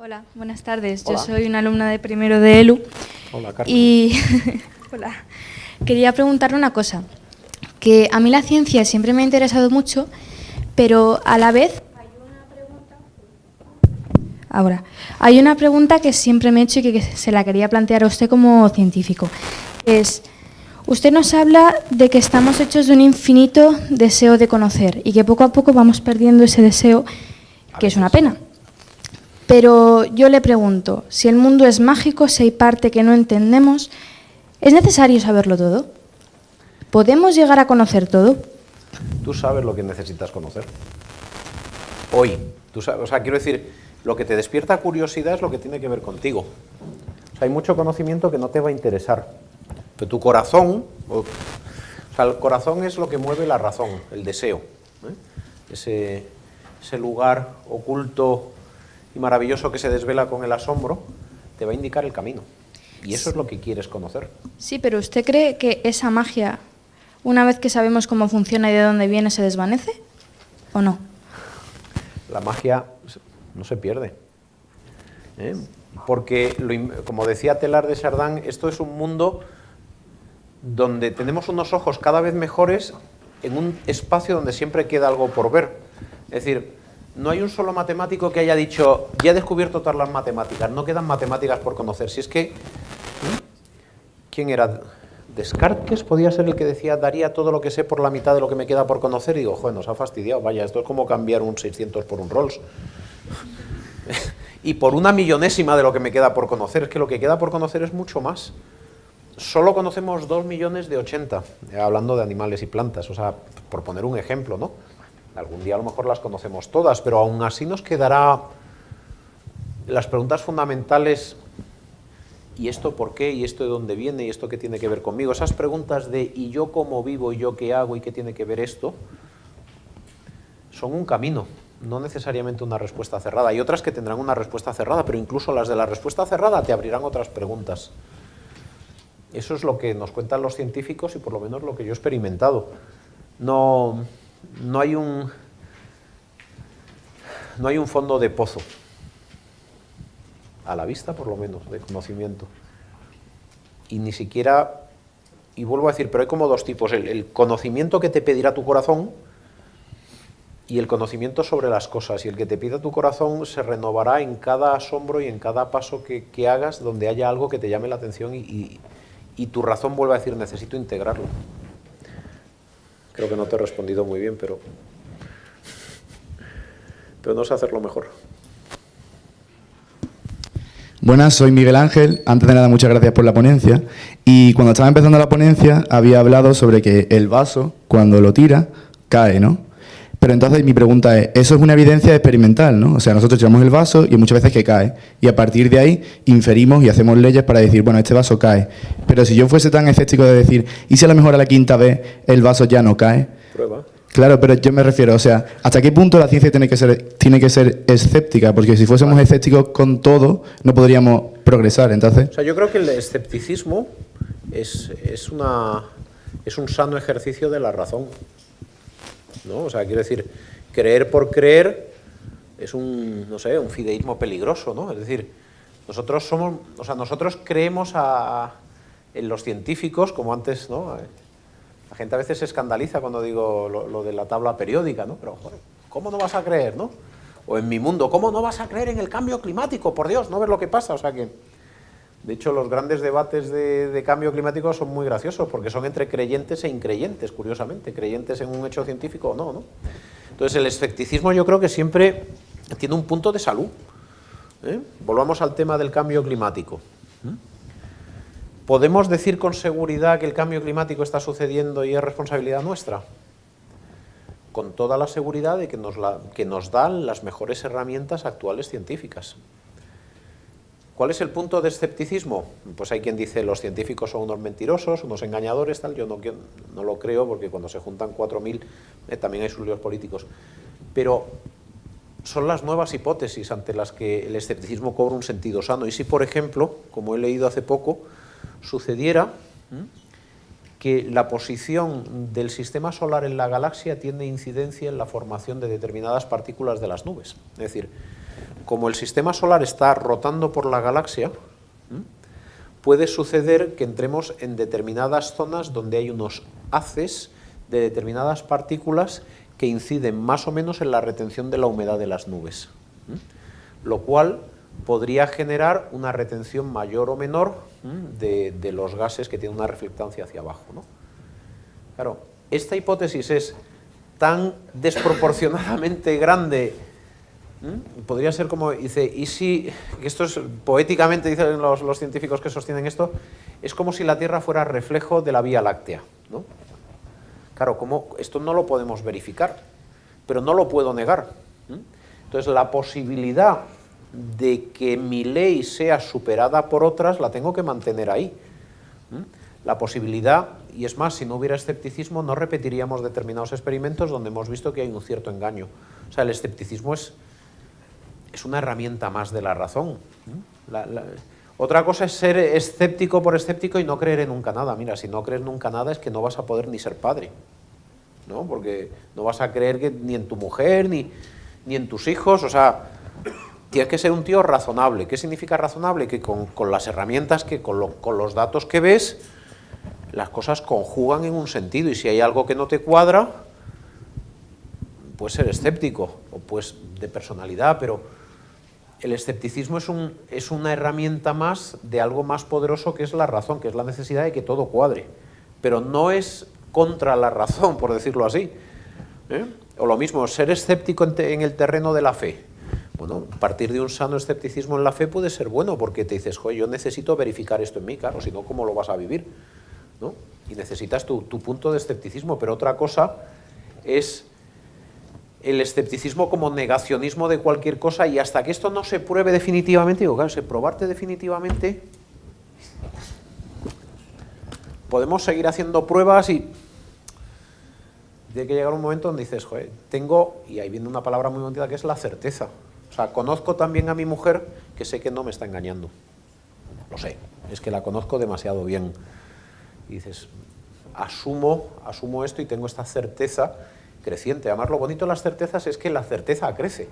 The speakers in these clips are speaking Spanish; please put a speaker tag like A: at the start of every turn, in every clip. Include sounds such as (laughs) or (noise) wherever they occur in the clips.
A: Hola, buenas tardes.
B: Hola.
A: Yo soy una alumna de primero de ELU.
B: Hola, Carmen.
A: Y (laughs) Hola. quería preguntarle una cosa. Que a mí la ciencia siempre me ha interesado mucho, pero a la vez hay una pregunta... Ahora, hay una pregunta que siempre me he hecho y que se la quería plantear a usted como científico. Es, usted nos habla de que estamos hechos de un infinito deseo de conocer y que poco a poco vamos perdiendo ese deseo, que es una pena. Pero yo le pregunto, si el mundo es mágico, si hay parte que no entendemos, ¿es necesario saberlo todo? ¿Podemos llegar a conocer todo?
B: Tú sabes lo que necesitas conocer. Hoy. Tú sabes, o sea, quiero decir, lo que te despierta curiosidad es lo que tiene que ver contigo. O sea, hay mucho conocimiento que no te va a interesar. Pero tu corazón, o, sea, el corazón es lo que mueve la razón, el deseo. ¿eh? Ese lugar oculto y maravilloso que se desvela con el asombro, te va a indicar el camino. Y eso es lo que quieres conocer.
A: Sí, pero ¿usted cree que esa magia, una vez que sabemos cómo funciona y de dónde viene, se desvanece? ¿O no?
B: la magia no se pierde. ¿eh? Porque, lo como decía Telar de Chardin, esto es un mundo donde tenemos unos ojos cada vez mejores en un espacio donde siempre queda algo por ver. Es decir, no hay un solo matemático que haya dicho, ya he descubierto todas las matemáticas, no quedan matemáticas por conocer. Si es que, ¿eh? ¿quién era? Descartes podía ser el que decía, daría todo lo que sé por la mitad de lo que me queda por conocer, y digo, joder, nos ha fastidiado, vaya, esto es como cambiar un 600 por un Rolls. (laughs) y por una millonésima de lo que me queda por conocer, es que lo que queda por conocer es mucho más. Solo conocemos 2 millones de 80, eh, hablando de animales y plantas, o sea, por poner un ejemplo, ¿no? Algún día a lo mejor las conocemos todas, pero aún así nos quedará las preguntas fundamentales ¿y esto por qué? ¿y esto de dónde viene? ¿y esto qué tiene que ver conmigo? Esas preguntas de ¿y yo cómo vivo? ¿y yo qué hago? ¿y qué tiene que ver esto? Son un camino, no necesariamente una respuesta cerrada. Hay otras que tendrán una respuesta cerrada, pero incluso las de la respuesta cerrada te abrirán otras preguntas. Eso es lo que nos cuentan los científicos y por lo menos lo que yo he experimentado. No, no hay un no hay un fondo de pozo a la vista por lo menos, de conocimiento. Y ni siquiera, y vuelvo a decir, pero hay como dos tipos, el, conocimiento que te pedirá tu corazón y el conocimiento sobre las cosas. Y el que te pida tu corazón se renovará en cada asombro y en cada paso que, que hagas donde haya algo que te llame la atención y, y- y tu razón vuelve a decir, necesito integrarlo. Creo que no te he respondido muy bien, pero, pero no sé hacerlo mejor.
C: Buenas, soy Miguel Ángel. Antes de nada, muchas gracias por la ponencia. Y cuando estaba empezando la ponencia, había hablado sobre que el vaso, cuando lo tira, cae, ¿no? Pero entonces mi pregunta es, eso es una evidencia experimental, ¿no? O sea, nosotros tiramos el vaso y muchas veces que cae. Y a partir de ahí inferimos y hacemos leyes para decir, bueno, este vaso cae. Pero si yo fuese tan escéptico de decir, ¿y si a lo mejor a la quinta vez el vaso ya no cae?
B: Prueba.
C: Claro, pero yo me refiero, o sea, ¿hasta qué punto la ciencia tiene que ser, tiene que ser escéptica? Porque si fuésemos escépticos con todo, no podríamos progresar. Entonces,
B: O sea, yo creo que el escepticismo es, es, una, es un sano ejercicio de la razón. ¿No? O sea, quiero decir, creer por creer es un, no sé, un fideísmo peligroso, ¿no? Es decir, nosotros somos, o sea, nosotros creemos a, en los científicos, como antes, ¿no? La gente a veces se escandaliza cuando digo lo, lo de la tabla periódica, ¿no? Pero, joder, ¿cómo no vas a creer, no? O en mi mundo, ¿cómo no vas a creer en el cambio climático? Por Dios, ¿no ves lo que pasa? O sea que... De hecho, los grandes debates de, cambio climático son muy graciosos porque son entre creyentes e increyentes, curiosamente, creyentes en un hecho científico o no, ¿no? Entonces, el escepticismo yo creo que siempre tiene un punto de salud. ¿eh? Volvamos al tema del cambio climático. ¿Podemos decir con seguridad que el cambio climático está sucediendo y es responsabilidad nuestra? Con toda la seguridad de que nos, la- que nos dan las mejores herramientas actuales científicas. ¿Cuál es el punto de escepticismo? Pues hay quien dice los científicos son unos mentirosos, unos engañadores, tal. Yo no, qui- no lo creo porque cuando se juntan 4.000 eh, también hay sus políticos. Pero son las nuevas hipótesis ante las que el escepticismo cobra un sentido sano. Y si, por ejemplo, como he leído hace poco, sucediera que la posición del sistema solar en la galaxia tiene incidencia en la formación de determinadas partículas de las nubes. Es decir, como el sistema solar está rotando por la galaxia, puede suceder que entremos en determinadas zonas donde hay unos haces de determinadas partículas que inciden más o menos en la retención de la humedad de las nubes, lo cual podría generar una retención mayor o menor de, los gases que tienen una reflectancia hacia abajo. Claro, esta hipótesis es tan desproporcionadamente grande, podría ser como, dice, y si, esto es, poéticamente dicen los, los, científicos que sostienen esto, es como si la Tierra fuera reflejo de la Vía Láctea. ¿no? Claro, como esto no lo podemos verificar, pero no lo puedo negar. Entonces, la posibilidad de que mi ley sea superada por otras la tengo que mantener ahí. La posibilidad, y es más, si no hubiera escepticismo, no repetiríamos determinados experimentos donde hemos visto que hay un cierto engaño. O sea, el escepticismo es, es una herramienta más de la razón. otra cosa es ser escéptico por escéptico y no creer en nunca nada. Mira, si no crees nunca nada es que no vas a poder ni ser padre. ¿no? Porque no vas a creer que ni en tu mujer, ni, ni en tus hijos, o sea, tienes que ser un tío razonable. ¿Qué significa razonable? Que con, las herramientas, que con, los datos que ves, las cosas conjugan en un sentido y si hay algo que no te cuadra, puedes ser escéptico o pues de personalidad, pero el escepticismo es, un, es una herramienta más de algo más poderoso que es la razón, que es la necesidad de que todo cuadre. Pero no es contra la razón, por decirlo así. ¿eh? O lo mismo, ser escéptico en, el terreno de la fe. Bueno, partir de un sano escepticismo en la fe puede ser bueno, porque te dices, yo necesito verificar esto en mí, claro, si no, ¿cómo lo vas a vivir? ¿No? Y necesitas tu, punto de escepticismo, pero otra cosa es el escepticismo como negacionismo de cualquier cosa y hasta que esto no se pruebe definitivamente, digo, claro, probarte definitivamente, podemos seguir haciendo pruebas y tiene que llegar un momento donde dices, joder, tengo, y ahí viene una palabra muy bonita que es la certeza. O sea, conozco también a mi mujer que sé que no me está engañando. Lo sé, es que la conozco demasiado bien. Y dices, asumo, asumo esto y tengo esta certeza creciente. Además, lo bonito de las certezas es que la certeza crece.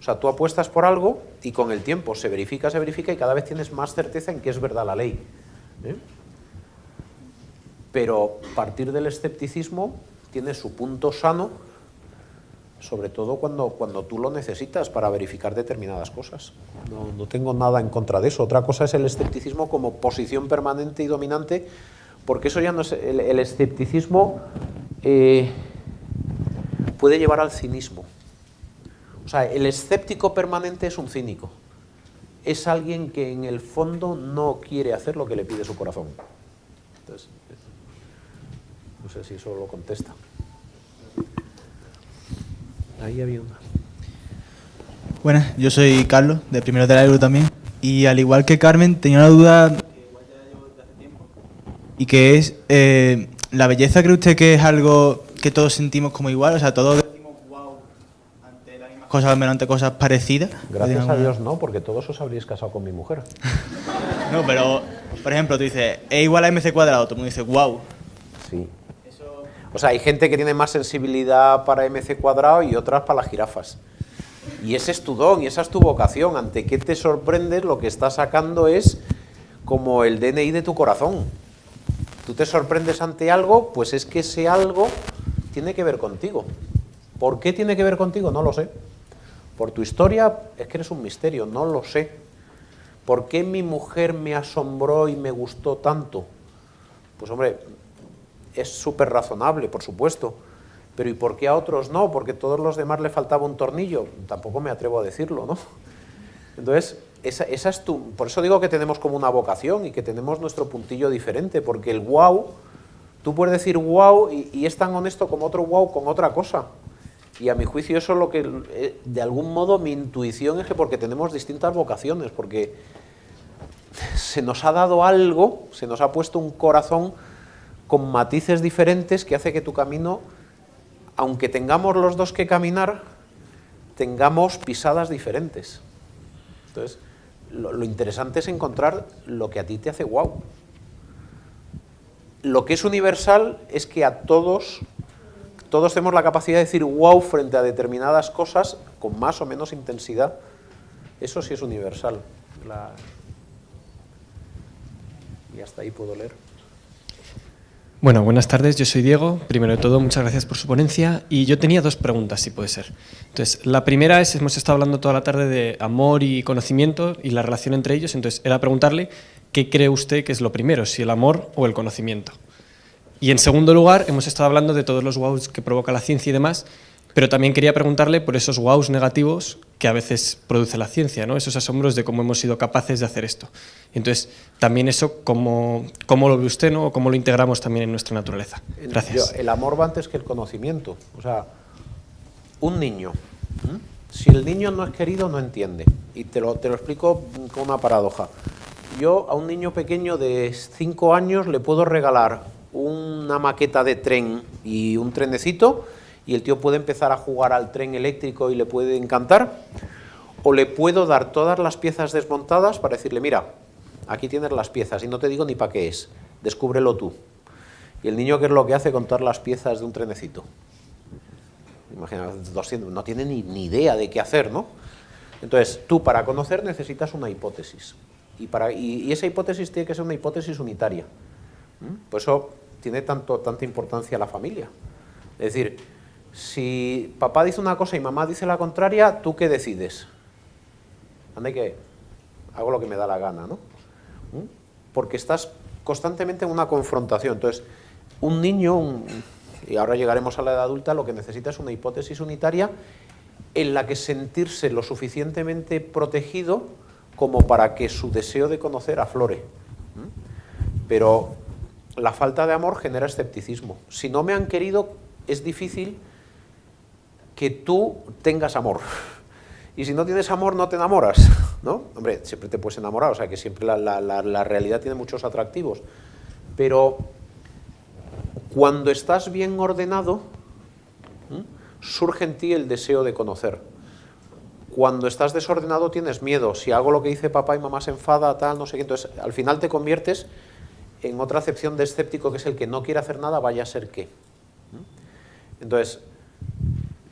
B: O sea, tú apuestas por algo y con el tiempo se verifica, se verifica y cada vez tienes más certeza en que es verdad la ley. ¿eh? Pero partir del escepticismo tiene su punto sano, sobre todo cuando, cuando tú lo necesitas para verificar determinadas cosas. No, tengo nada en contra de eso. Otra cosa es el escepticismo como posición permanente y dominante, porque eso ya no es... El, escepticismo eh, puede llevar al cinismo. O sea, el escéptico permanente es un cínico. Es alguien que en el fondo no quiere hacer lo que le pide su corazón. Entonces, no sé si eso lo contesta. Ahí había una.
D: Buenas, yo soy Carlos, de Primero de la Euro también. Y al igual que Carmen, tenía una duda y que es, eh, ¿la belleza cree usted que es algo que todos sentimos como igual? O sea, todos decimos wow ante las mismas cosas, al menos ante cosas parecidas.
B: Gracias a Dios no, porque todos os habríais casado con mi mujer. (laughs)
D: no, pero, por ejemplo, tú dices, es igual a mc cuadrado, todo el mundo dice wow.
B: Sí. O sea, hay gente que tiene más sensibilidad para MC cuadrado y otras para las jirafas. Y ese es tu don y esa es tu vocación. Ante qué te sorprendes, lo que estás sacando es como el DNI de tu corazón. Tú te sorprendes ante algo, pues es que ese algo tiene que ver contigo. ¿Por qué tiene que ver contigo? No lo sé. Por tu historia es que eres un misterio, no lo sé. ¿Por qué mi mujer me asombró y me gustó tanto? Pues hombre, es súper razonable, por supuesto. Pero ¿y por qué a otros no? Porque a todos los demás le faltaba un tornillo. Tampoco me atrevo a decirlo, ¿no? Entonces, esa, es tu... Por eso digo que tenemos como una vocación y que tenemos nuestro puntillo diferente, porque el wow, tú puedes decir wow y, es tan honesto como otro wow con otra cosa. Y a mi juicio eso es lo que, eh, de algún modo, mi intuición es que porque tenemos distintas vocaciones, porque se nos ha dado algo, se nos ha puesto un corazón con matices diferentes que hace que tu camino, aunque tengamos los dos que caminar, tengamos pisadas diferentes. Entonces, lo, interesante es encontrar lo que a ti te hace guau. Lo que es universal es que a todos, todos tenemos la capacidad de decir wow frente a determinadas cosas con más o menos intensidad. Eso sí es universal. La... Y hasta ahí puedo leer.
E: Bueno, buenas tardes, yo soy Diego. Primero de todo, muchas gracias por su ponencia. Y yo tenía dos preguntas, si puede ser. Entonces, la primera es, hemos estado hablando toda la tarde de amor y conocimiento y la relación entre ellos. Entonces, era preguntarle qué cree usted que es lo primero, si el amor o el conocimiento. Y en segundo lugar, hemos estado hablando de todos los wows que provoca la ciencia y demás, pero también quería preguntarle por esos wows negativos que a veces produce la ciencia, ¿no? esos asombros de cómo hemos sido capaces de hacer esto. Entonces, también eso, ¿cómo, cómo lo ve usted no? o cómo lo integramos también en nuestra naturaleza? Gracias.
B: el amor va antes que el conocimiento. O sea, un niño, si el niño no es querido, no entiende. Y te lo, te lo explico con una paradoja. Yo a un niño pequeño de 5 años le puedo regalar una maqueta de tren y un trenecito y el tío puede empezar a jugar al tren eléctrico y le puede encantar, o le puedo dar todas las piezas desmontadas para decirle, mira, aquí tienes las piezas y no te digo ni para qué es, descúbrelo tú. Y el niño, ¿qué es lo que hace con todas las piezas de un trenecito? Imagina, no tiene ni, idea de qué hacer, ¿no? Entonces, tú para conocer necesitas una hipótesis. Y, para, y, esa hipótesis tiene que ser una hipótesis unitaria. Por eso tiene tanto, tanta importancia la familia. Es decir, si papá dice una cosa y mamá dice la contraria, ¿tú qué decides? Anda que hago lo que me da la gana, ¿no? ¿Mm? Porque estás constantemente en una confrontación. Entonces, un niño, y ahora llegaremos a la edad adulta, lo que necesita es una hipótesis unitaria en la que sentirse lo suficientemente protegido como para que su deseo de conocer aflore. Pero la falta de amor genera escepticismo. Si no me han querido, es difícil que tú tengas amor. Y si no tienes amor, no te enamoras, ¿no? Hombre, siempre te puedes enamorar, o sea que siempre la, realidad tiene muchos atractivos. Pero cuando estás bien ordenado, surge en ti el deseo de conocer. Cuando estás desordenado tienes miedo. Si hago lo que dice papá y mamá se enfada, tal, no sé qué. Entonces, al final te conviertes en otra acepción de escéptico, que es el que no quiere hacer nada, vaya a ser qué. Entonces,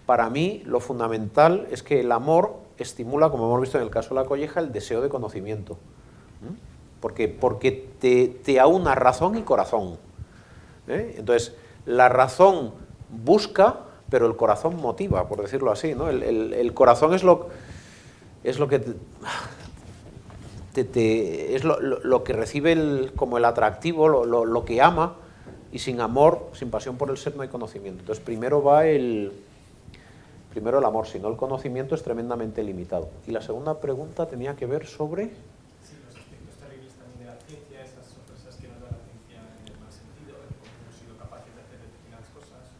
B: para mí lo fundamental es que el amor estimula, como hemos visto en el caso de la colleja, el deseo de conocimiento. Porque, porque te, te aúna razón y corazón. ¿eh? Entonces, la razón busca, pero el corazón motiva, por decirlo así. ¿no? El, corazón es lo, es lo que te, es lo, que recibe como el atractivo, lo que ama, y sin amor, sin pasión por el ser, no hay conocimiento. Entonces, primero va el, Primero el amor, si no el conocimiento es tremendamente limitado. Y la segunda pregunta tenía que ver sobre...
E: Sí, los aspectos terribles también de la ciencia, esas sorpresas que nos da la ciencia en el mal sentido, cómo hemos sido capaces de hacer determinadas cosas.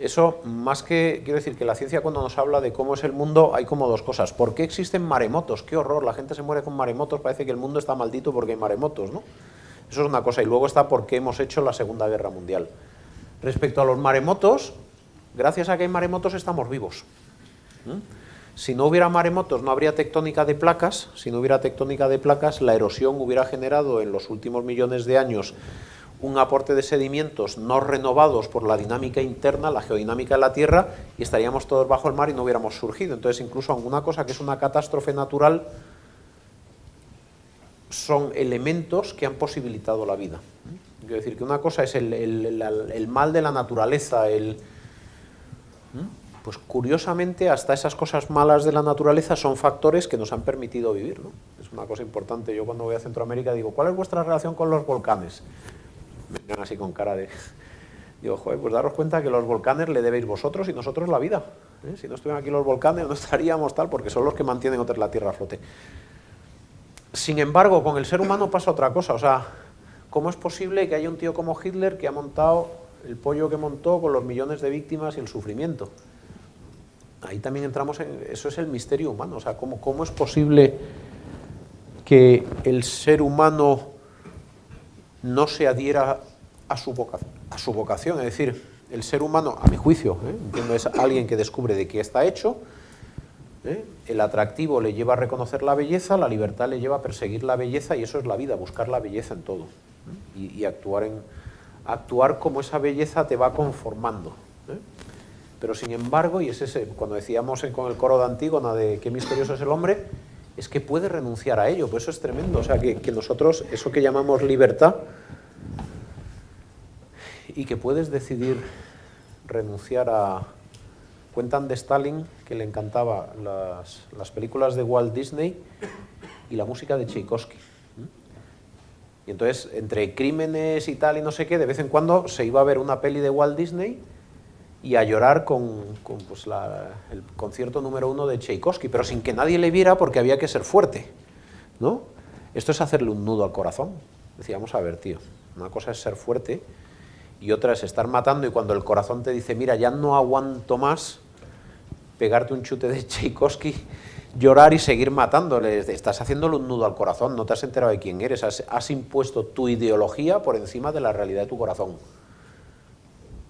B: Eso, más que, quiero decir, que la ciencia cuando nos habla de cómo es el mundo, hay como dos cosas. ¿Por qué existen maremotos? ¡Qué horror! La gente se muere con maremotos, parece que el mundo está maldito porque hay maremotos, ¿no? Eso es una cosa. Y luego está por qué hemos hecho la Segunda Guerra Mundial. Respecto a los maremotos, Gracias a que hay maremotos estamos vivos. Si no hubiera maremotos no habría tectónica de placas, si no hubiera tectónica de placas la erosión hubiera generado en los últimos millones de años un aporte de sedimentos no renovados por la dinámica interna, la geodinámica de la Tierra, y estaríamos todos bajo el mar y no hubiéramos surgido. Entonces, incluso alguna cosa que es una catástrofe natural son elementos que han posibilitado la vida. ¿Mm? Quiero decir que una cosa es el mal de la naturaleza, el, pues curiosamente hasta esas cosas malas de la naturaleza son factores que nos han permitido vivir. Es una cosa importante. Yo cuando voy a Centroamérica digo, ¿cuál es vuestra relación con los volcanes? Me miran así con cara de... Digo, joder, pues daros cuenta que los volcanes le debéis vosotros y nosotros la vida. ¿eh? Si no estuvieran aquí los volcanes no estaríamos tal, porque son los que mantienen otra la Tierra a flote. Sin embargo, con el ser humano pasa otra cosa. O sea, ¿cómo es posible que haya un tío como Hitler que ha montado el pollo que montó con los millones de víctimas y el sufrimiento? ahí también entramos en, eso es el misterio humano, o sea, ¿cómo, cómo es posible que el ser humano no se adhiera a su, vocación, a su vocación, es decir, el ser humano, a mi juicio, ¿eh? es alguien que descubre de qué está hecho, ¿eh? el atractivo le lleva a reconocer la belleza, la libertad le lleva a perseguir la belleza y eso es la vida, buscar la belleza en todo ¿eh? y, actuar, como esa belleza te va conformando. Pero sin embargo, y es ese, cuando decíamos con el coro de Antígona de qué misterioso es el hombre, es que puede renunciar a ello, pues eso es tremendo. O sea, que, que nosotros, eso que llamamos libertad, y que puedes decidir renunciar a... Cuentan de Stalin que le encantaba las, las películas de Walt Disney y la música de Tchaikovsky. Y entonces, entre crímenes y tal y no sé qué, de vez en cuando se iba a ver una peli de Walt Disney y a llorar con, con, pues, el concierto número uno de Tchaikovsky, pero sin que nadie le viera porque había que ser fuerte. ¿no? Esto es hacerle un nudo al corazón. Decíamos, a ver, tío, una cosa es ser fuerte y otra es estar matando y cuando el corazón te dice, mira, ya no aguanto más, pegarte un chute de Tchaikovsky, llorar y seguir matándole. Estás haciéndole un nudo al corazón, no te has enterado de quién eres, has, has impuesto tu ideología por encima de la realidad de tu corazón.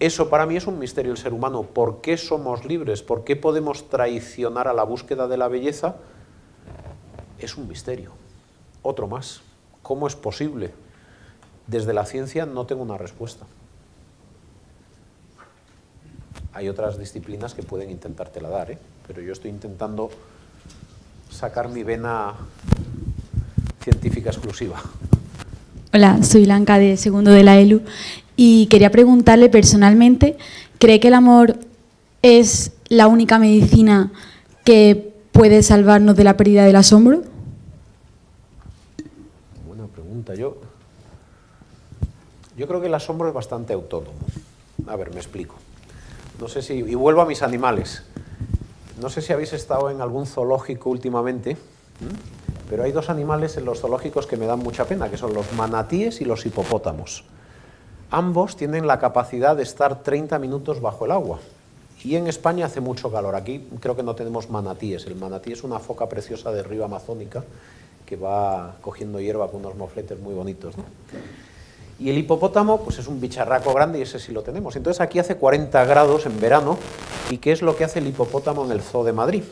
B: Eso para mí es un misterio el ser humano. ¿Por qué somos libres? ¿Por qué podemos traicionar a la búsqueda de la belleza? Es un misterio. Otro más. ¿Cómo es posible? Desde la ciencia no tengo una respuesta hay otras disciplinas que pueden intentártela dar, ¿eh? pero yo estoy intentando sacar mi vena científica exclusiva.
F: Hola, soy Blanca de segundo de la ELU y quería preguntarle personalmente, ¿cree que el amor es la única medicina que puede salvarnos de la pérdida del asombro?
B: Buena pregunta. Yo, yo creo que el asombro es bastante autónomo. A ver, me explico. No sé si, y vuelvo a mis animales. No sé si habéis estado en algún zoológico últimamente, pero hay dos animales en los zoológicos que me dan mucha pena, que son los manatíes y los hipopótamos. Ambos tienen la capacidad de estar 30 minutos bajo el agua. Y en España hace mucho calor. Aquí creo que no tenemos manatíes. El manatí es una foca preciosa de río amazónica que va cogiendo hierba con unos mofletes muy bonitos. Y el hipopótamo, pues es un bicharraco grande y ese sí lo tenemos. Entonces aquí hace 40 grados en verano. ¿Y qué es lo que hace el hipopótamo en el zoo de Madrid?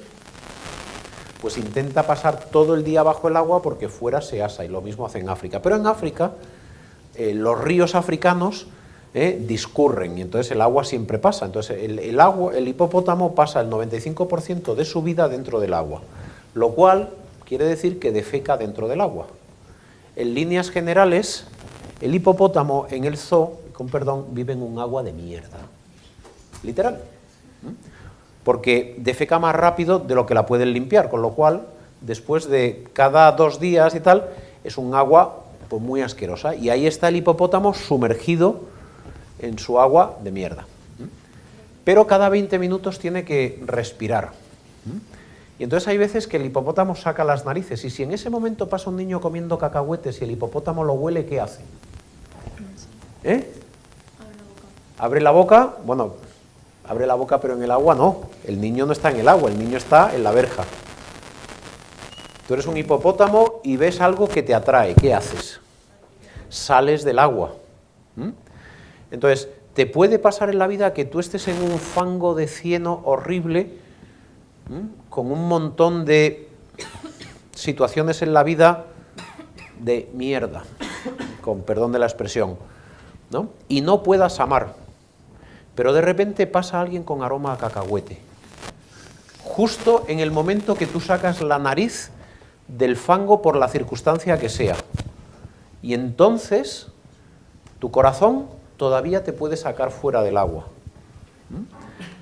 B: Pues intenta pasar todo el día bajo el agua porque fuera se asa y lo mismo hace en África. Pero en África eh, los ríos africanos eh, discurren y entonces el agua siempre pasa. Entonces el, agua, el hipopótamo pasa el 95% de su vida dentro del agua, lo cual quiere decir que defeca dentro del agua. En líneas generales, el hipopótamo en el zoo, con perdón, vive en un agua de mierda. Literal. Porque defeca más rápido de lo que la pueden limpiar, con lo cual, después de cada dos días y tal, es un agua pues, muy asquerosa. Y ahí está el hipopótamo sumergido en su agua de mierda. Pero cada 20 minutos tiene que respirar. Y entonces hay veces que el hipopótamo saca las narices y si en ese momento pasa un niño comiendo cacahuetes y el hipopótamo lo huele, ¿qué hace? ¿Eh? Abre la boca, bueno, abre la boca pero en el agua no, el niño no está en el agua, el niño está en la verja. Tú eres un hipopótamo y ves algo que te atrae, ¿qué haces? Sales del agua. Entonces, te puede pasar en la vida que tú estés en un fango de cieno horrible, con un montón de situaciones en la vida de mierda, con perdón de la expresión, ¿no? y no puedas amar, pero de repente pasa alguien con aroma a cacahuete, justo en el momento que tú sacas la nariz del fango por la circunstancia que sea, y entonces tu corazón todavía te puede sacar fuera del agua.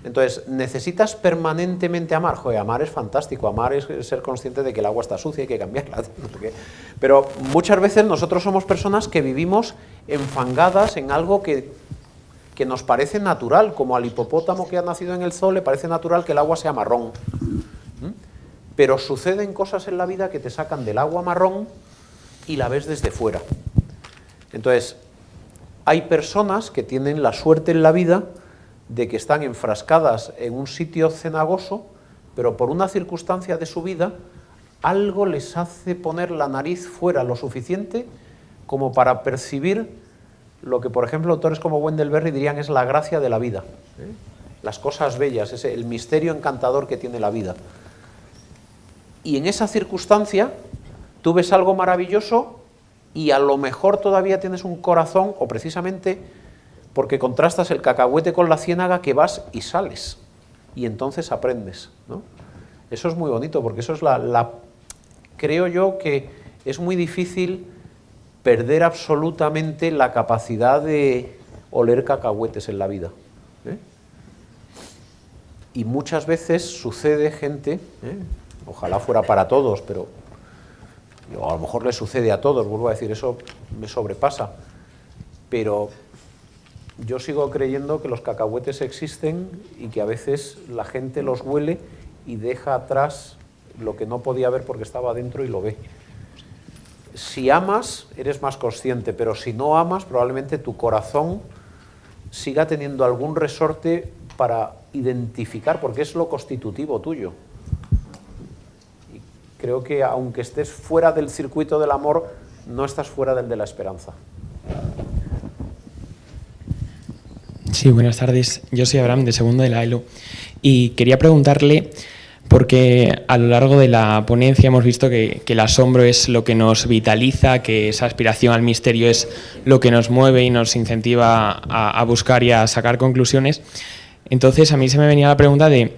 B: Entonces, necesitas permanentemente amar. Joder, amar es fantástico, amar es ser consciente de que el agua está sucia y hay que cambiarla. (laughs) Pero muchas veces nosotros somos personas que vivimos enfangadas en algo que, que nos parece natural, como al hipopótamo que ha nacido en el zoo le parece natural que el agua sea marrón. ¿Mm? Pero suceden cosas en la vida que te sacan del agua marrón y la ves desde fuera. Entonces, hay personas que tienen la suerte en la vida de que están enfrascadas en un sitio cenagoso, pero por una circunstancia de su vida, algo les hace poner la nariz fuera lo suficiente como para percibir lo que, por ejemplo, autores como Wendell Berry dirían es la gracia de la vida, ¿eh? las cosas bellas, ese, el misterio encantador que tiene la vida. Y en esa circunstancia tú ves algo maravilloso y a lo mejor todavía tienes un corazón, o precisamente porque contrastas el cacahuete con la ciénaga que vas y sales, y entonces aprendes. ¿no? Eso es muy bonito, porque eso es la, la, creo yo que es muy difícil perder absolutamente la capacidad de oler cacahuetes en la vida. ¿eh? Y muchas veces sucede gente, ¿eh? ojalá fuera para todos, pero a lo mejor le sucede a todos, vuelvo a decir, eso me sobrepasa, pero yo sigo creyendo que los cacahuetes existen y que a veces la gente los huele y deja atrás lo que no podía ver porque estaba dentro y lo ve. Si amas, eres más consciente, pero si no amas, probablemente tu corazón siga teniendo algún resorte para identificar, porque es lo constitutivo tuyo. Y creo que aunque estés fuera del circuito del amor, no estás fuera del de la esperanza.
G: Sí, buenas tardes. Yo soy Abraham, de segundo de la ELO, y quería preguntarle, porque a lo largo de la ponencia hemos visto que, el asombro es lo que nos vitaliza, que esa aspiración al misterio es lo que nos mueve y nos incentiva a, buscar y a sacar conclusiones. Entonces a mí se me venía la pregunta de,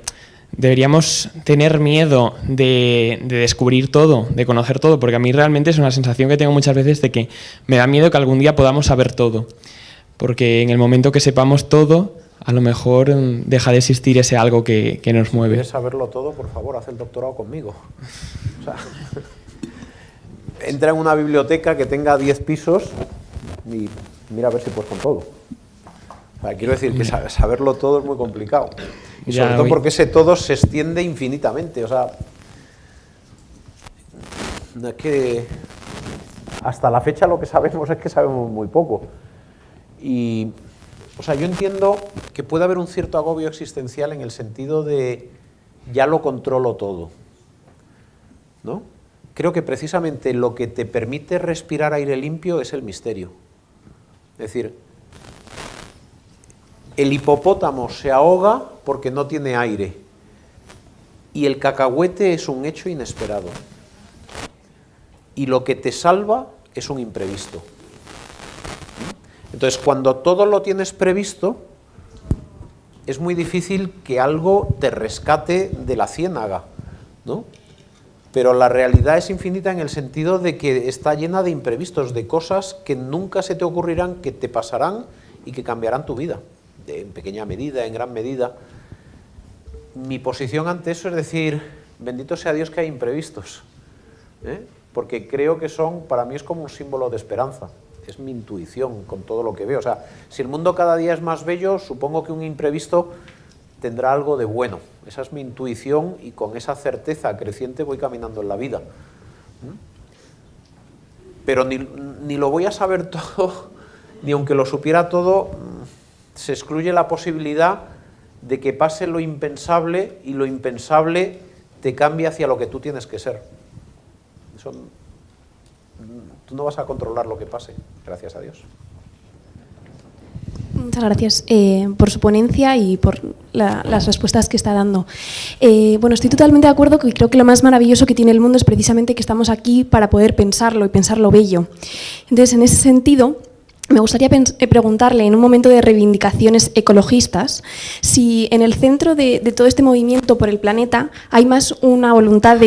G: ¿deberíamos tener miedo de, de, descubrir todo, de conocer todo? Porque a mí realmente es una sensación que tengo muchas veces de que me da miedo que algún día podamos saber todo porque en el momento que sepamos todo, a lo mejor mm, deja de existir ese algo que, nos mueve.
B: ¿Quieres saberlo todo? Por favor, haz el doctorado conmigo. (laughs) entra en una biblioteca que tenga 10 pisos y mira a ver si puedes con todo. quiero decir que saberlo todo es muy complicado. Y sobre todo porque ese todo se extiende infinitamente. O sea, es que hasta la fecha lo que sabemos es que sabemos muy poco. Y, o sea, yo entiendo que puede haber un cierto agobio existencial en el sentido de ya lo controlo todo, ¿no? Creo que precisamente lo que te permite respirar aire limpio es el misterio. Es decir, el hipopótamo se ahoga porque no tiene aire y el cacahuete es un hecho inesperado. Y lo que te salva es un imprevisto. Entonces, cuando todo lo tienes previsto, es muy difícil que algo te rescate de la ciénaga, ¿no? Pero la realidad es infinita en el sentido de que está llena de imprevistos, de cosas que nunca se te ocurrirán, que te pasarán y que cambiarán tu vida, en pequeña medida, en gran medida. Mi posición ante eso es decir, bendito sea Dios que hay imprevistos, ¿eh? porque creo que son, para mí es como un símbolo de esperanza es mi intuición con todo lo que veo. O sea, si el mundo cada día es más bello, supongo que un imprevisto tendrá algo de bueno. Esa es mi intuición y con esa certeza creciente voy caminando en la vida. ¿Mm? Pero ni, ni lo voy a saber (laughs) todo, ni aunque lo supiera todo, mm, se excluye la posibilidad de que pase lo impensable y lo impensable te cambie hacia lo que tú tienes que ser. Eso Tú no vas a controlar lo que pase, gracias a Dios.
H: Muchas gracias eh, por su ponencia y por las respuestas que está dando. Eh, bueno, estoy totalmente de acuerdo que creo que lo más maravilloso que tiene el mundo es precisamente que estamos aquí para poder pensarlo y pensarlo bello. Entonces, en ese sentido, me gustaría eh, preguntarle, en un momento de reivindicaciones ecologistas, si en el centro de, todo este movimiento por el planeta hay más una voluntad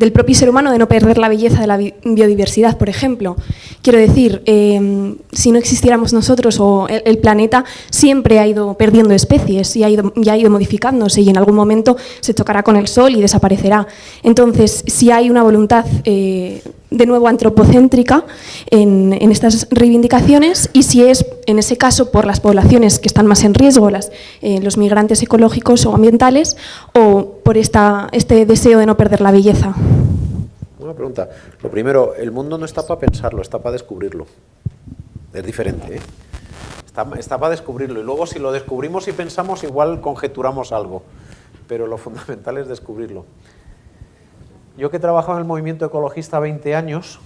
H: del propio ser humano de no perder la belleza de la biodiversidad, por ejemplo. Quiero decir, em, si no existiéramos nosotros o el, planeta siempre ha ido perdiendo especies y ha ido, ha ido modificándose y en algún momento se chocará con el sol y desaparecerá. Entonces, si hay una voluntad eh, de nuevo antropocéntrica en, estas reivindicaciones y si es, en ese caso, por las poblaciones que están más en riesgo, las, eh, los migrantes ecológicos o ambientales, o por este deseo de no perder la belleza.
B: Una pregunta. Lo primero, el mundo no está para pensarlo, está para descubrirlo. Es diferente, ¿eh? Está, está para descubrirlo. Y luego, si lo descubrimos y pensamos, igual conjeturamos algo. Pero lo fundamental es descubrirlo. Yo que he trabajado en el movimiento ecologista 20 años,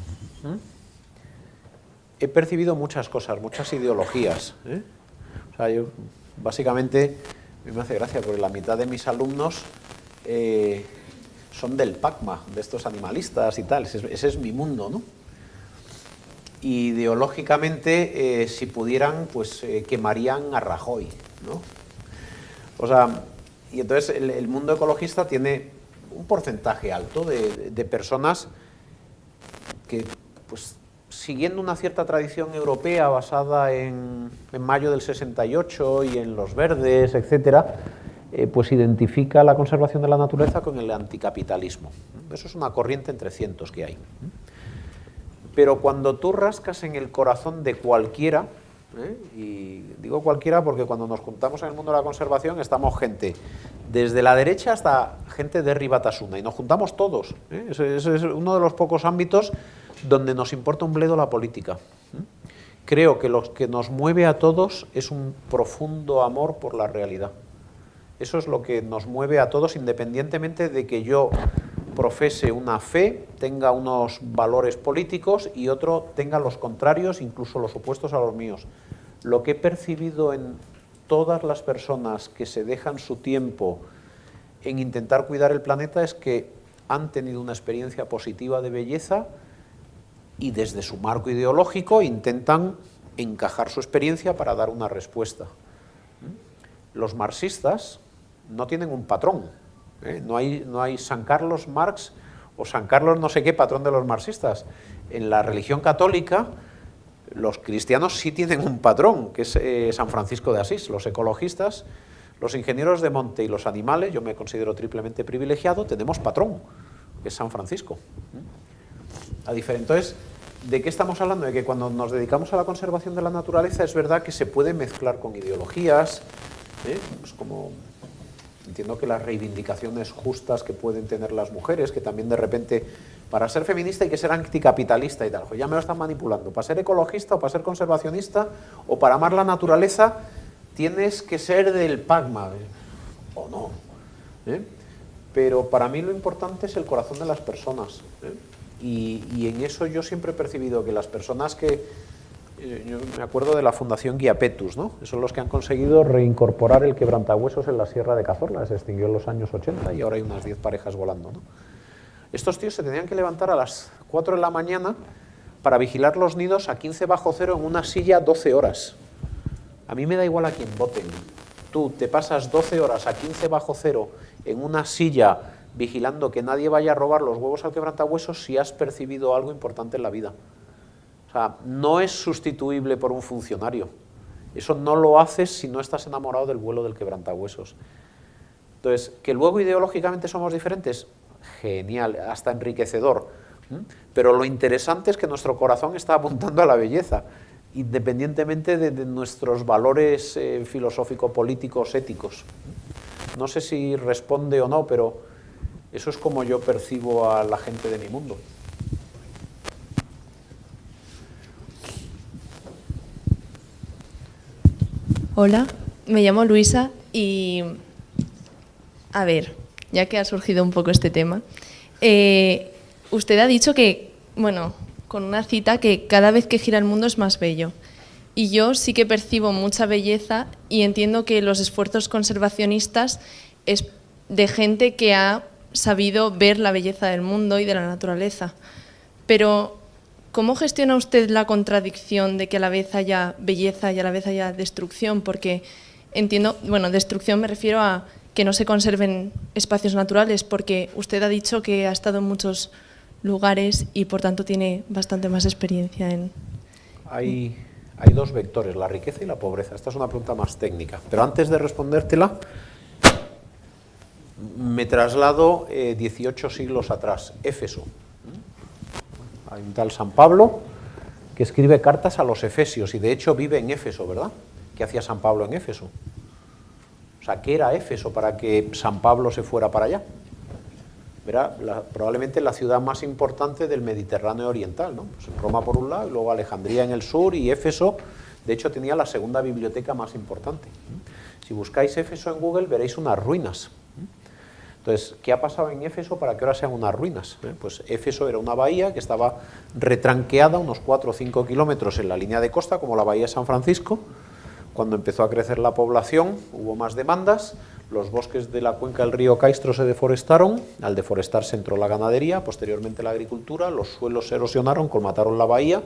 B: he percibido muchas cosas, muchas ideologías. ¿eh? O sea, yo, básicamente, me hace gracia porque la mitad de mis alumnos eh, son del PACMA, de estos animalistas y tal. Ese, es mi mundo, ¿no? Ideológicamente, eh, si pudieran, pues quemarían a Rajoy, ¿no? O sea, y entonces el mundo ecologista tiene un porcentaje alto de, personas pues siguiendo una cierta tradición europea basada en, Mayo del 68 y en los verdes, etcétera, eh, pues identifica la conservación de la naturaleza con el anticapitalismo. Eso es una corriente entre cientos que hay. Pero cuando tú rascas en el corazón de cualquiera, ¿eh? y digo cualquiera porque cuando nos juntamos en el mundo de la conservación estamos gente desde la derecha hasta gente de Ribatasuna y nos juntamos todos. ¿eh? Ese, es uno de los pocos ámbitos donde nos importa un bledo la política. Creo que lo que nos mueve a todos es un profundo amor por la realidad. Eso es lo que nos mueve a todos independientemente de que yo profese una fe, tenga unos valores políticos y otro tenga los contrarios, incluso los opuestos a los míos. Lo que he percibido en todas las personas que se dejan su tiempo en intentar cuidar el planeta es que han tenido una experiencia positiva de belleza y desde su marco ideológico intentan encajar su experiencia para dar una respuesta. Los marxistas no tienen un patrón, ¿eh? no, hay, no hay San Carlos Marx o San Carlos no sé qué patrón de los marxistas. En la religión católica los cristianos sí tienen un patrón, que es eh, San Francisco de Asís. Los ecologistas, los ingenieros de monte y los animales, yo me considero triplemente privilegiado, tenemos patrón, que es San Francisco. A diferencia, entonces, ¿de qué estamos hablando? De que cuando nos dedicamos a la conservación de la naturaleza es verdad que se puede mezclar con ideologías, ¿eh? como Entiendo que las reivindicaciones justas que pueden tener las mujeres, que también de repente, para ser feminista hay que ser anticapitalista y tal, ya me lo están manipulando, para ser ecologista o para ser conservacionista o para amar la naturaleza tienes que ser del PAGMA, ¿eh? o no. ¿eh? Pero para mí lo importante es el corazón de las personas. ¿eh? y en eso yo siempre he percibido que las personas que yo me acuerdo de la Fundación Guiapetus, ¿no? Son los que han conseguido reincorporar el quebrantahuesos en la Sierra de Cazorla, se extinguió en los años 80 y ahora hay unas 10 parejas volando, ¿no? Estos tíos se tenían que levantar a las 4 de la mañana para vigilar los nidos a 15 bajo cero en una silla 12 horas. A mí me da igual a quién voten. Tú te pasas 12 horas a 15 bajo cero en una silla vigilando que nadie vaya a robar los huevos al quebrantahuesos si has percibido algo importante en la vida no es sustituible por un funcionario. Eso no lo haces si no estás enamorado del vuelo del quebrantahuesos. Entonces, que luego ideológicamente somos diferentes, genial, hasta enriquecedor. Pero lo interesante es que nuestro corazón está apuntando a la belleza, independientemente de, nuestros valores eh, filosófico-políticos, éticos. No sé si responde o no, pero eso es como yo percibo a la gente de mi mundo.
I: Hola, me llamo Luisa y, a ver, ya que ha surgido un poco este tema, eh, usted ha dicho que, bueno, con una cita, que cada vez que gira el mundo es más bello. Y yo sí que percibo mucha belleza y entiendo que los esfuerzos conservacionistas es de gente que ha sabido ver la belleza del mundo y de la naturaleza. Pero ¿Cómo gestiona usted la contradicción de que a la vez haya belleza y a la vez haya destrucción? Porque entiendo, bueno, destrucción me refiero a que no se conserven espacios naturales, porque usted ha dicho que ha estado en muchos lugares y por tanto tiene bastante más experiencia en...
B: Hay, hay dos vectores, la riqueza y la pobreza. Esta es una pregunta más técnica. Pero antes de respondértela, me traslado 18 eh, siglos atrás, Éfeso. Un tal San Pablo que escribe cartas a los efesios y de hecho vive en Éfeso, ¿verdad? ¿Qué hacía San Pablo en Éfeso? O sea, ¿qué era Éfeso para que San Pablo se fuera para allá? Era probablemente la ciudad más importante del Mediterráneo Oriental, ¿no? Pues Roma por un lado, y luego Alejandría en el sur y Éfeso, de hecho, tenía la segunda biblioteca más importante. Si buscáis Éfeso en Google veréis unas ruinas, entonces, ¿qué ha pasado en Éfeso para que ahora sean unas ruinas? ¿Eh? Pues Éfeso era una bahía que estaba retranqueada unos 4 o 5 kilómetros en la línea de costa, como la bahía de San Francisco. Cuando empezó a crecer la población, hubo más demandas, los bosques de la cuenca del río Caistro se deforestaron, al deforestarse entró la ganadería, posteriormente la agricultura, los suelos se erosionaron, colmataron la bahía,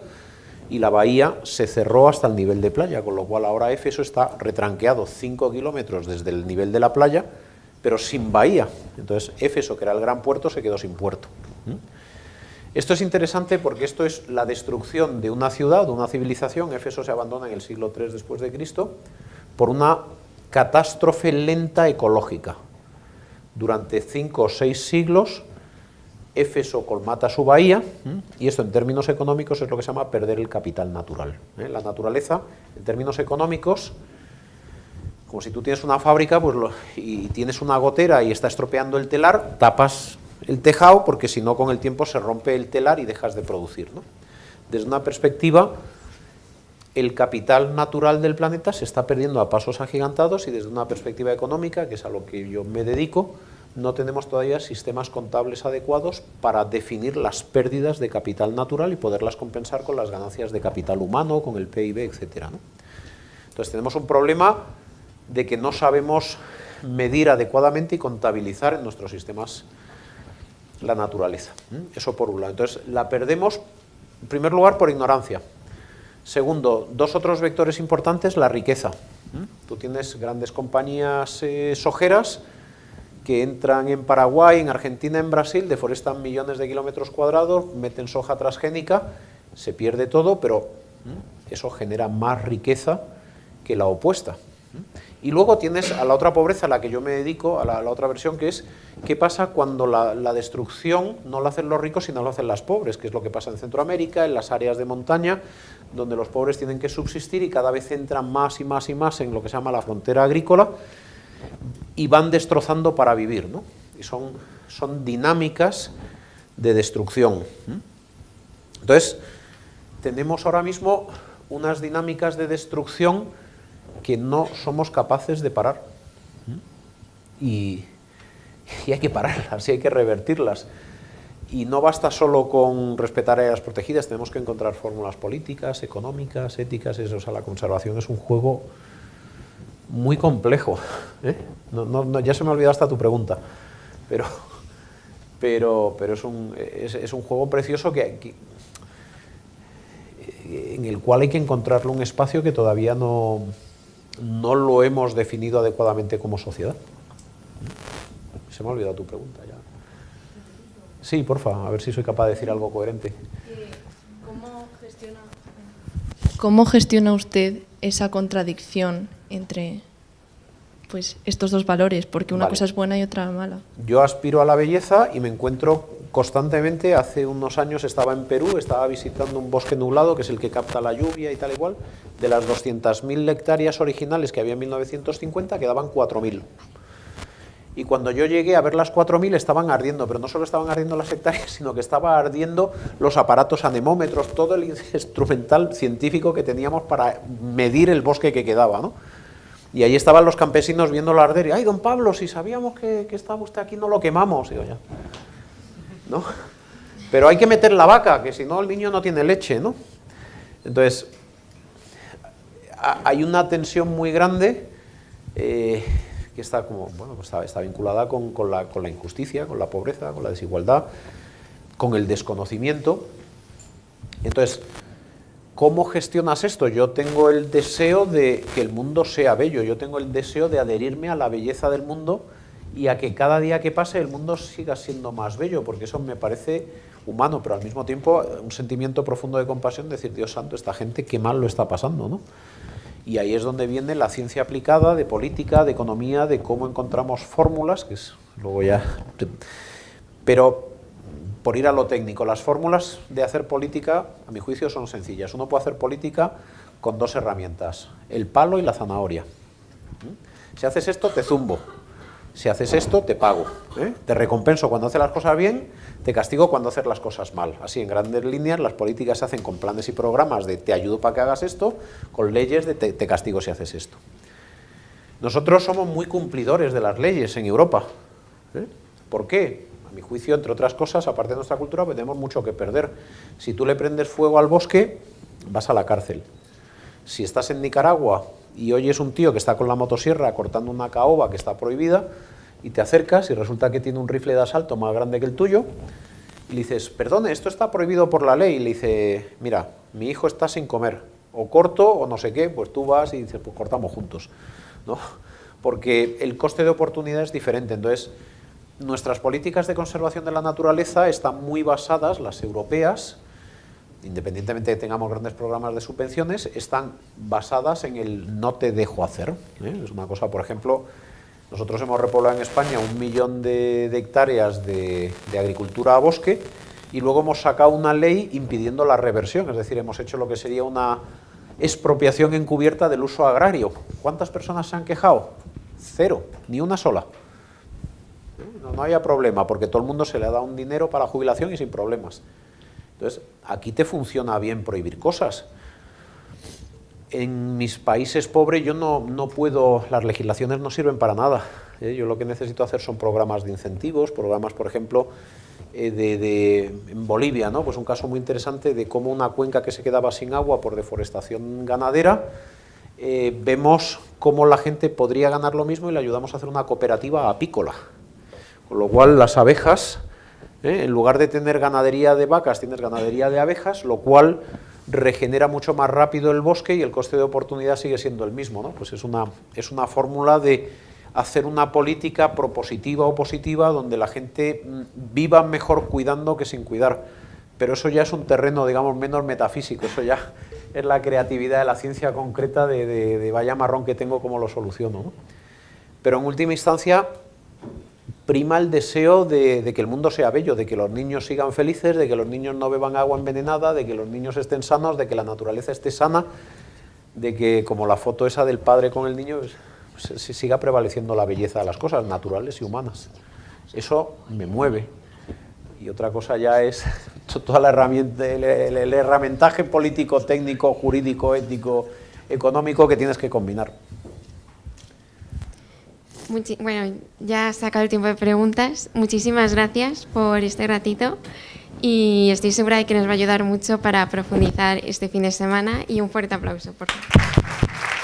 B: y la bahía se cerró hasta el nivel de playa, con lo cual ahora Éfeso está retranqueado 5 kilómetros desde el nivel de la playa, pero sin bahía. Entonces Éfeso, que era el gran puerto, se quedó sin puerto. Esto es interesante porque esto es la destrucción de una ciudad, de una civilización. Éfeso se abandona en el siglo III después de Cristo por una catástrofe lenta ecológica. Durante cinco o seis siglos, Éfeso colmata su bahía, y esto en términos económicos es lo que se llama perder el capital natural. ¿eh? La naturaleza, en términos económicos, como si tú tienes una fábrica pues y tienes una gotera y está estropeando el telar, tapas el tejado porque si no con el tiempo se rompe el telar y dejas de producir. Desde una perspectiva el capital natural del planeta se está perdiendo a pasos agigantados y desde una perspectiva económica, que es a lo que yo me dedico, no tenemos todavía sistemas contables adecuados para definir las pérdidas de capital natural y poderlas compensar con las ganancias de capital humano, con el PIB, etc. Entonces tenemos un problema de que no sabemos medir adecuadamente y contabilizar en nuestros sistemas la naturaleza. Eso por un lado. Entonces la perdemos, en primer lugar, por ignorancia. Segundo, dos otros vectores importantes, la riqueza. Tú tienes grandes compañías eh, sojeras que entran en Paraguay, en Argentina, en Brasil, deforestan millones de kilómetros cuadrados, meten soja transgénica, se pierde todo, pero eso genera más riqueza que la opuesta. Y luego tienes a la otra pobreza a la que yo me dedico, a la, otra versión, que es qué pasa cuando la, destrucción no la hacen los ricos, sino lo hacen las pobres, que es lo que pasa en Centroamérica, en las áreas de montaña, donde los pobres tienen que subsistir y cada vez entran más y más y más en lo que se llama la frontera agrícola y van destrozando para vivir. ¿no? Y son, son dinámicas de destrucción. Entonces, tenemos ahora mismo unas dinámicas de destrucción que no somos capaces de parar. Y, hay que pararlas, y hay que revertirlas. Y no basta solo con respetar áreas protegidas, tenemos que encontrar fórmulas políticas, económicas, éticas, eso, o sea, la conservación es un juego muy complejo. ¿eh? ya se me ha olvidado hasta tu pregunta, pero, pero, pero es, un, es, un juego precioso que, en el cual hay que encontrarle un espacio que todavía no, no lo hemos definido adecuadamente como sociedad. Se me ha olvidado tu pregunta ya. Sí, porfa, a ver si soy capaz de decir algo coherente.
I: ¿Cómo gestiona, usted esa contradicción entre pues, estos dos valores? Porque una cosa es buena y otra mala.
B: Yo aspiro a la belleza y me encuentro constantemente, hace unos años estaba en Perú, estaba visitando un bosque nublado, que es el que capta la lluvia y tal igual, de las 200.000 hectáreas originales que había en 1950, quedaban 4.000. Y cuando yo llegué a ver las 4.000 estaban ardiendo, pero no solo estaban ardiendo las hectáreas, (laughs) sino que estaba ardiendo los aparatos anemómetros, todo el (laughs) instrumental científico que teníamos para medir el bosque que quedaba, ¿no? Y ahí estaban los campesinos viendo arder y, ay, don Pablo, si sabíamos que, que estaba usted aquí, no lo quemamos. Digo, ya. ¿no? Pero hay que meter la vaca, que si no el niño no tiene leche, ¿no? Entonces, hay una tensión muy grande eh, que está, como, bueno, pues está, vinculada con, la, con la injusticia, con la pobreza, con la desigualdad, con el desconocimiento. Entonces, ¿Cómo gestionas esto? Yo tengo el deseo de que el mundo sea bello, yo tengo el deseo de adherirme a la belleza del mundo y a que cada día que pase el mundo siga siendo más bello, porque eso me parece humano, pero al mismo tiempo un sentimiento profundo de compasión, decir, Dios santo, esta gente qué mal lo está pasando, ¿no? Y ahí es donde viene la ciencia aplicada de política, de economía, de cómo encontramos fórmulas, que es luego ya... Pero por ir a lo técnico, las fórmulas de hacer política, a mi juicio, son sencillas. Uno puede hacer política con dos herramientas, el palo y la zanahoria. ¿Mm? Si haces esto, te zumbo si haces esto, te pago. ¿eh? Te recompenso cuando haces las cosas bien, te castigo cuando haces las cosas mal. Así, en grandes líneas, las políticas se hacen con planes y programas de te ayudo para que hagas esto, con leyes de te, castigo si haces esto. Nosotros somos muy cumplidores de las leyes en Europa. ¿eh? ¿Por qué? A mi juicio, entre otras cosas, aparte de nuestra cultura, pues tenemos mucho que perder. Si tú le prendes fuego al bosque, vas a la cárcel. Si estás en Nicaragua y oyes un tío que está con la motosierra cortando una caoba que está prohibida y te acercas y resulta que tiene un rifle de asalto más grande que el tuyo y le dices, perdone, esto está prohibido por la ley. Y le dice, mira, mi hijo está sin comer, o corto o no sé qué, pues tú vas y dices, pues cortamos juntos. ¿no? Porque el coste de oportunidad es diferente. Entonces, nuestras políticas de conservación de la naturaleza están muy basadas, las europeas, independientemente de que tengamos grandes programas de subvenciones, están basadas en el no te dejo hacer. ¿eh? Es una cosa, por ejemplo, nosotros hemos repoblado en España un millón de, hectáreas de, de, agricultura a bosque y luego hemos sacado una ley impidiendo la reversión, es decir, hemos hecho lo que sería una expropiación encubierta del uso agrario. ¿Cuántas personas se han quejado? Cero, ni una sola. No, no haya problema, porque todo el mundo se le ha dado un dinero para la jubilación y sin problemas. Entonces, aquí te funciona bien prohibir cosas en mis países pobres yo no, no, puedo, las legislaciones no sirven para nada. ¿eh? Yo lo que necesito hacer son programas de incentivos, programas, por ejemplo, eh, de, de, en Bolivia, ¿no? pues un caso muy interesante de cómo una cuenca que se quedaba sin agua por deforestación ganadera, eh, vemos cómo la gente podría ganar lo mismo y le ayudamos a hacer una cooperativa apícola. Con lo cual las abejas, en lugar de tener ganadería de vacas, tienes ganadería de abejas, lo cual regenera mucho más rápido el bosque y el coste de oportunidad sigue siendo el mismo. ¿no? Pues es una, es una fórmula de hacer una política propositiva o positiva donde la gente mm, viva mejor cuidando que sin cuidar. Pero eso ya es un terreno, digamos, menos metafísico, eso ya es la creatividad de la ciencia concreta de, vaya marrón que tengo, cómo lo soluciono. ¿no? Pero en última instancia, prima el deseo de, que el mundo sea bello, de que los niños sigan felices, de que los niños no beban agua envenenada, de que los niños estén sanos, de que la naturaleza esté sana, de que, como la foto esa del padre con el niño, pues, se siga prevaleciendo la belleza de las cosas naturales y humanas. Eso me mueve. Y otra cosa ya es (laughs) toda la herramienta, el, el, el herramientaje político, técnico, jurídico, ético, económico que tienes que combinar.
J: Muchi bueno, ya se ha acabado el tiempo de preguntas. Muchísimas gracias por este ratito y estoy segura de que nos va a ayudar mucho para profundizar este fin de semana y un fuerte aplauso, por favor.